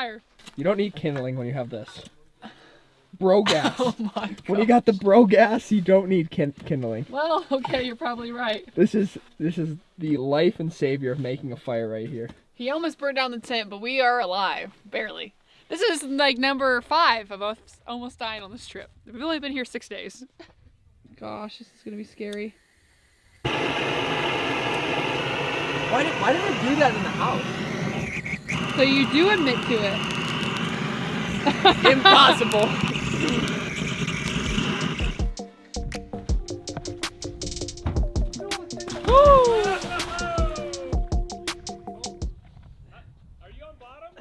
fire. You don't need kindling when you have this. Bro gas. Oh my god. when you got the bro gas, you don't need kin- kindling. Well, okay, you're probably right. This is this is the life and savior of making a fire right here. He almost burned down the tent, but we are alive, barely. This is like number five of us almost dying on this trip. We've only been here six days. Gosh, this is gonna be scary. Why did why did I do that in the house? So you do admit to it. Impossible. Are you on bottom?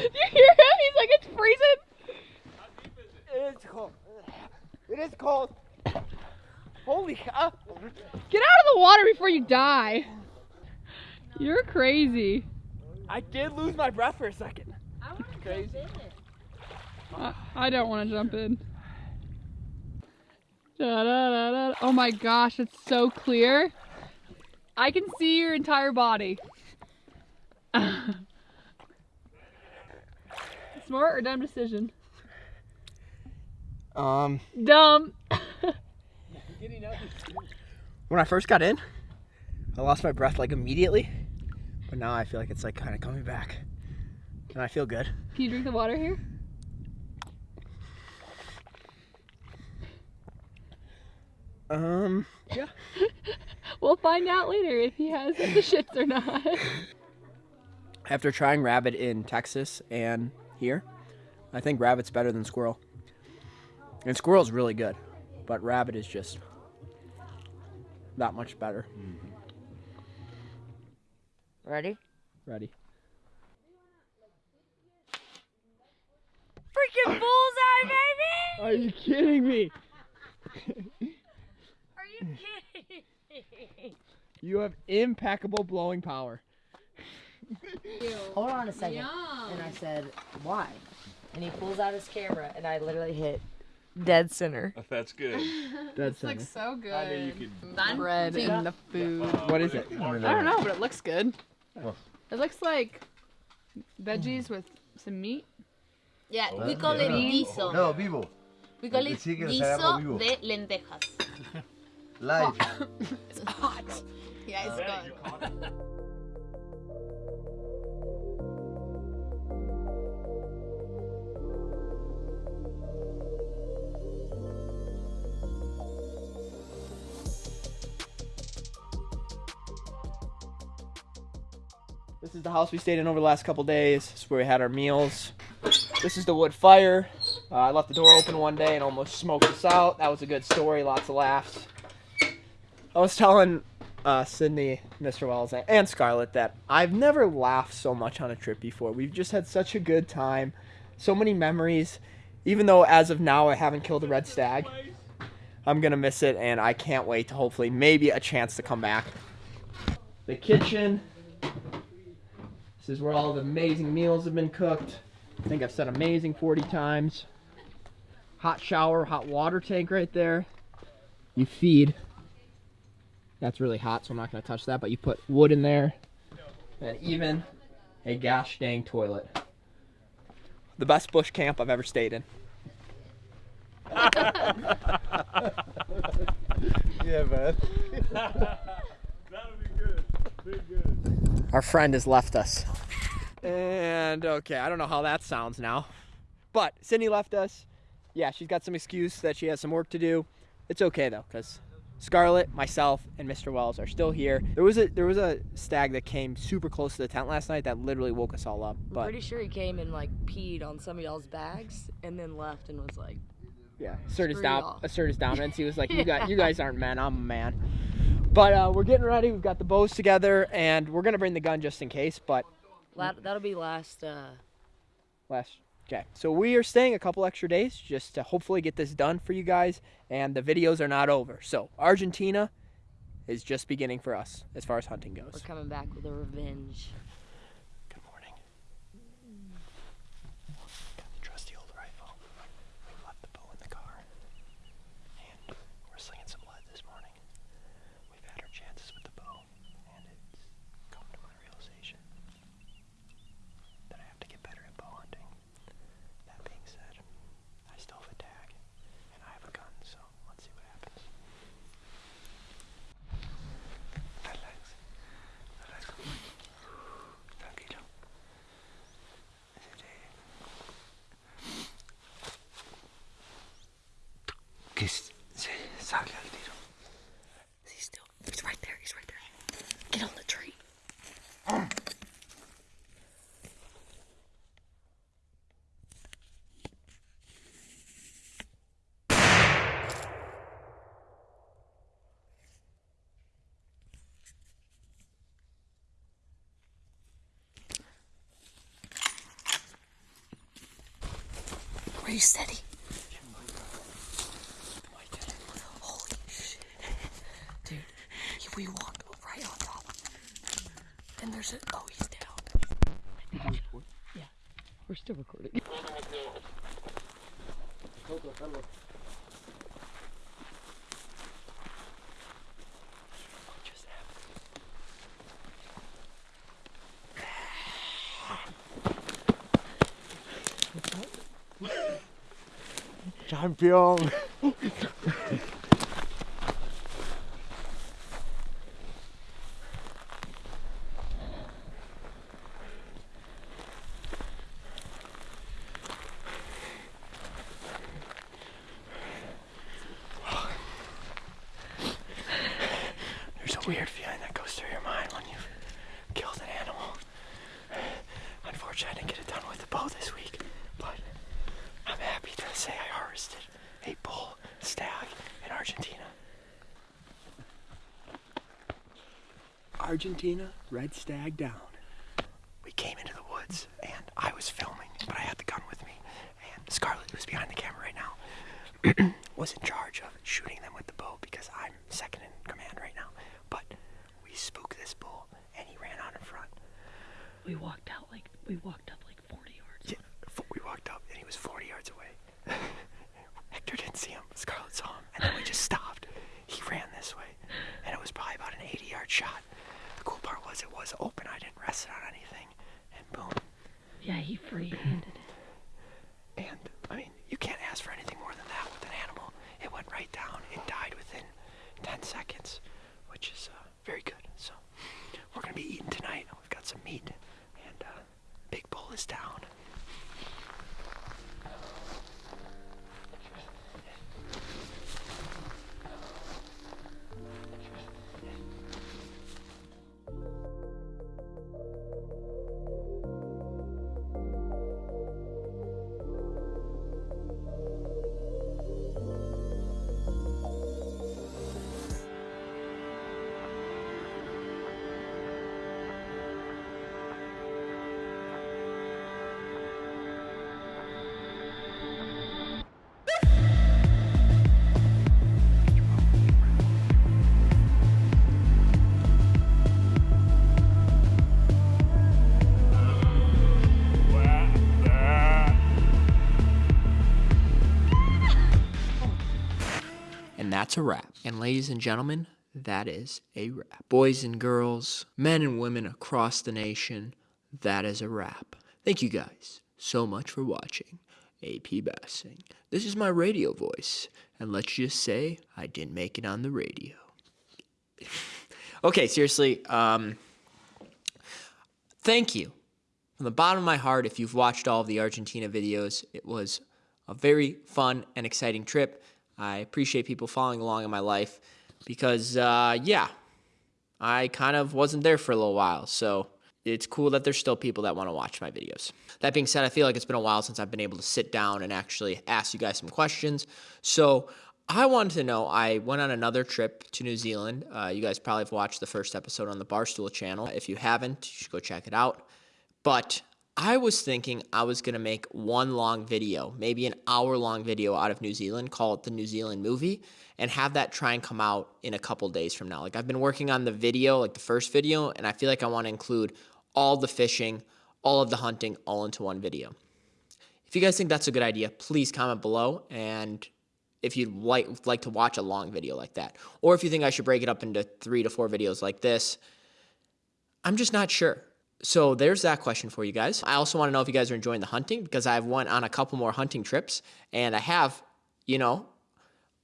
you hear him? He's like, it's freezing. How deep is it? It is cold. It is cold. Holy cow. Get out of the water before you die. You're crazy. I did lose my breath for a second. Crazy. I, I don't want to jump in. Da-da-da-da. Oh my gosh, it's so clear. I can see your entire body. Smart or dumb decision? Um, Dumb. when I first got in, I lost my breath like immediately, but now I feel like it's like kind of coming back, and I feel good. Can you drink the water here? Um, yeah. We'll find out later if he has the shits or not. After trying rabbit in Texas and here, I think rabbit's better than squirrel. And squirrel's really good, but rabbit is just that much better. Ready? Ready? Freaking bullseye, baby! Are you kidding me? Are you kidding? Me? You have impeccable blowing power. Hold on a second. And I said, why? And he pulls out his camera, and I literally hit dead center. That's good. That's looks so good. I knew you could. bread in the food. What is it? I don't know, but it looks good. It looks like veggies with some meat. Yeah, oh, we call it guiso. No, vivo. We call it Sí, que lo guiso de lentejas. Live. It's hot. Yeah, it's good. This is the house we stayed in over the last couple days. This is where we had our meals. This is the wood fire. Uh, I left the door open one day and almost smoked us out. That was a good story. Lots of laughs. I was telling uh, Sydney, Mr. Wells, and Scarlett that I've never laughed so much on a trip before. We've just had such a good time, so many memories. Even though as of now I haven't killed a red stag, I'm gonna miss it, and I can't wait to hopefully maybe a chance to come back. The kitchen. This is where all the amazing meals have been cooked. I think I've said amazing 40 times. Hot shower, hot water tank right there. You feed. That's really hot, so I'm not going to touch that, but you put wood in there. And even a gosh dang toilet. The best bush camp I've ever stayed in. Yeah, man. That'll be good. Be good. Our friend has left us. And okay, I don't know how that sounds now. But Sydney left us. Yeah, she's got some excuse that she has some work to do. It's okay though, because Scarlett, myself, and Mr. Wells are still here. There was a there was a stag that came super close to the tent last night that literally woke us all up. I'm pretty sure he came and like peed on some of y'all's bags and then left and was like, yeah, assert his Screw dom- y'all. assert his dominance. He was like, "You Yeah. guys, you guys aren't men. I'm a man." But uh, we're getting ready. We've got the bows together, and we're gonna bring the gun just in case. But La- that'll be last. Uh, last okay so we are staying a couple extra days just to hopefully get this done for you guys and the videos are not over so argentina is just beginning for us as far as hunting goes. we're coming back with a revenge. good morning got the trusty old rifle we left the bow in the car and we're slinging some lead this morning we've had our chances with the bow and it's come to my realization Que s- se salga el tiro. He's still. He's right there. He's right there. Get on the tree. Are you steady? Holy shit. Dude, he- we walked right on top. And there's a. Oh, he's down. Yeah, we're still recording. Champion. There's a weird feeling that goes through your mind when you've killed an animal. Unfortunately, I didn't get it done with the bow this week, but I'm happy to say I harvested a bull stag in Argentina. Argentina, red stag down. We came into the woods and I was filming, but I had the gun with me. And Scarlett, who's behind the camera right now, was in charge of that's a wrap. And ladies and gentlemen, that is a wrap. Boys and girls, men and women across the nation, that is a wrap. Thank you guys so much for watching AP Bassin. This is my radio voice, and let's just say I didn't make it on the radio. okay, seriously, um, thank you from the bottom of my heart if you've watched all of the Argentina videos. It was a very fun and exciting trip. I appreciate people following along in my life because, uh, yeah, I kind of wasn't there for a little while. So it's cool that there's still people that want to watch my videos. That being said, I feel like it's been a while since I've been able to sit down and actually ask you guys some questions. So I wanted to know I went on another trip to New Zealand. Uh, you guys probably have watched the first episode on the Barstool channel. If you haven't, you should go check it out. But I was thinking I was going to make one long video, maybe an hour long video out of New Zealand, call it the New Zealand movie, and have that try and come out in a couple days from now. Like I've been working on the video, like the first video, and I feel like I want to include all the fishing, all of the hunting, all into one video. If you guys think that's a good idea, please comment below and if you'd like like to watch a long video like that. Or if you think I should break it up into 3 to 4 videos like this. I'm just not sure. So there's that question for you guys. I also want to know if you guys are enjoying the hunting because I've went on a couple more hunting trips and I have, you know,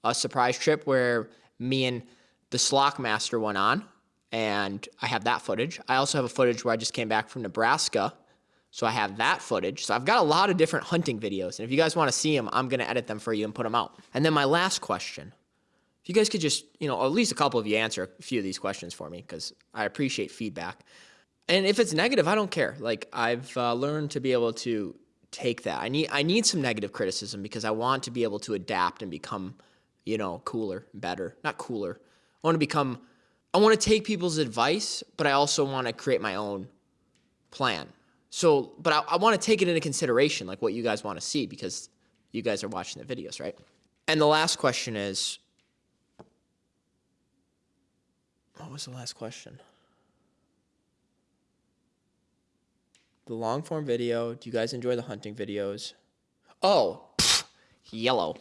a surprise trip where me and the Slock Master went on and I have that footage. I also have a footage where I just came back from Nebraska So I have that footage. So I've got a lot of different hunting videos. And if you guys want to see them, I'm going to edit them for you and put them out. And then my last question. If you guys could just, you know, at least a couple of you answer a few of these questions for me because I appreciate feedback. And if it's negative, I don't care. Like I've uh, learned to be able to take that. I need I need some negative criticism because I want to be able to adapt and become, you know, cooler, better. Not cooler. I want to become I want to take people's advice, but I also want to create my own plan. So, but I, I want to take it into consideration, like what you guys want to see, because you guys are watching the videos, right? And the last question is what was the last question? The long form video. Do you guys enjoy the hunting videos? Oh, pfft, yellow.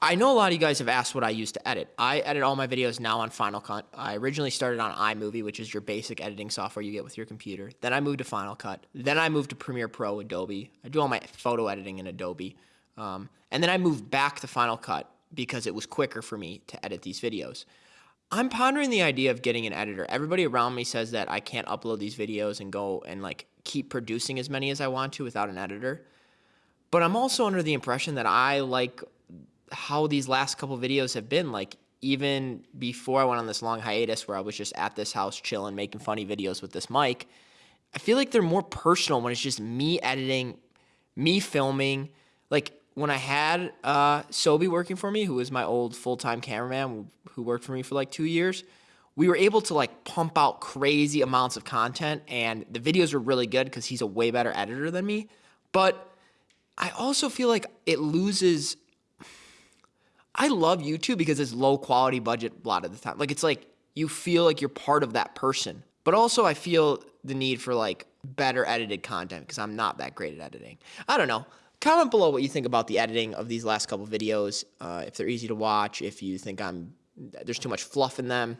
I know a lot of you guys have asked what I use to edit. I edit all my videos now on Final Cut. I originally started on iMovie, which is your basic editing software you get with your computer. Then I moved to Final Cut. Then I moved to Premiere Pro, Adobe. I do all my photo editing in Adobe. Um, and then I moved back to Final Cut because it was quicker for me to edit these videos. I'm pondering the idea of getting an editor. Everybody around me says that I can't upload these videos and go and like keep producing as many as I want to without an editor. But I'm also under the impression that I like how these last couple videos have been like even before I went on this long hiatus where I was just at this house chilling making funny videos with this mic I feel like they're more personal when it's just me editing me filming like when I had uh Sobe working for me who was my old full-time cameraman who worked for me for like 2 years we were able to like pump out crazy amounts of content and the videos were really good cuz he's a way better editor than me but I also feel like it loses I love YouTube because it's low quality budget a lot of the time. Like it's like you feel like you're part of that person. But also I feel the need for like better edited content because I'm not that great at editing. I don't know. Comment below what you think about the editing of these last couple videos. Uh, if they're easy to watch, if you think I'm there's too much fluff in them.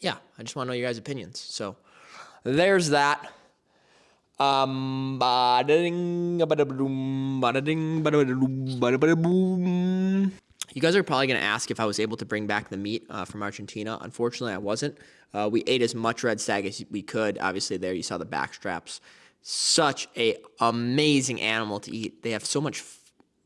Yeah, I just want to know your guys' opinions. So there's that. Um. You guys are probably going to ask if I was able to bring back the meat uh, from Argentina. Unfortunately, I wasn't. Uh, we ate as much red stag as we could. Obviously, there you saw the back straps. Such a amazing animal to eat. They have so much,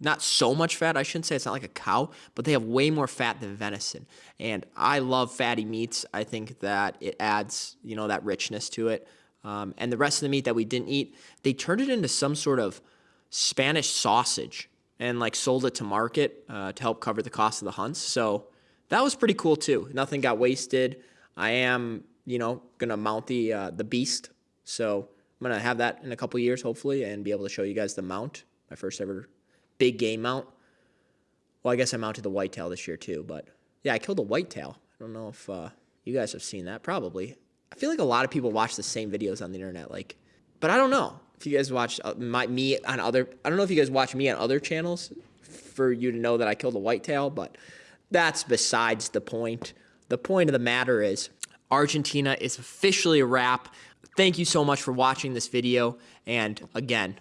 not so much fat. I shouldn't say it's not like a cow, but they have way more fat than venison. And I love fatty meats. I think that it adds, you know, that richness to it. Um, and the rest of the meat that we didn't eat, they turned it into some sort of Spanish sausage and like sold it to market uh, to help cover the cost of the hunts. So that was pretty cool too. Nothing got wasted. I am, you know, gonna mount the uh, the beast. So I'm gonna have that in a couple years, hopefully, and be able to show you guys the mount, my first ever big game mount. Well, I guess I mounted the whitetail this year too, but yeah, I killed a whitetail. I don't know if uh, you guys have seen that. Probably. I feel like a lot of people watch the same videos on the internet, like, but I don't know if you guys watch uh, my me on other. I don't know if you guys watch me on other channels for you to know that I killed a whitetail, but that's besides the point. The point of the matter is Argentina is officially a wrap. Thank you so much for watching this video. And again,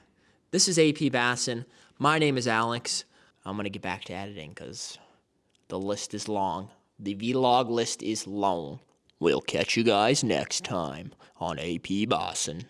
this is AP Bassin. My name is Alex. I'm going to get back to editing because the list is long. The vlog list is long. We'll catch you guys next time on AP Bassin.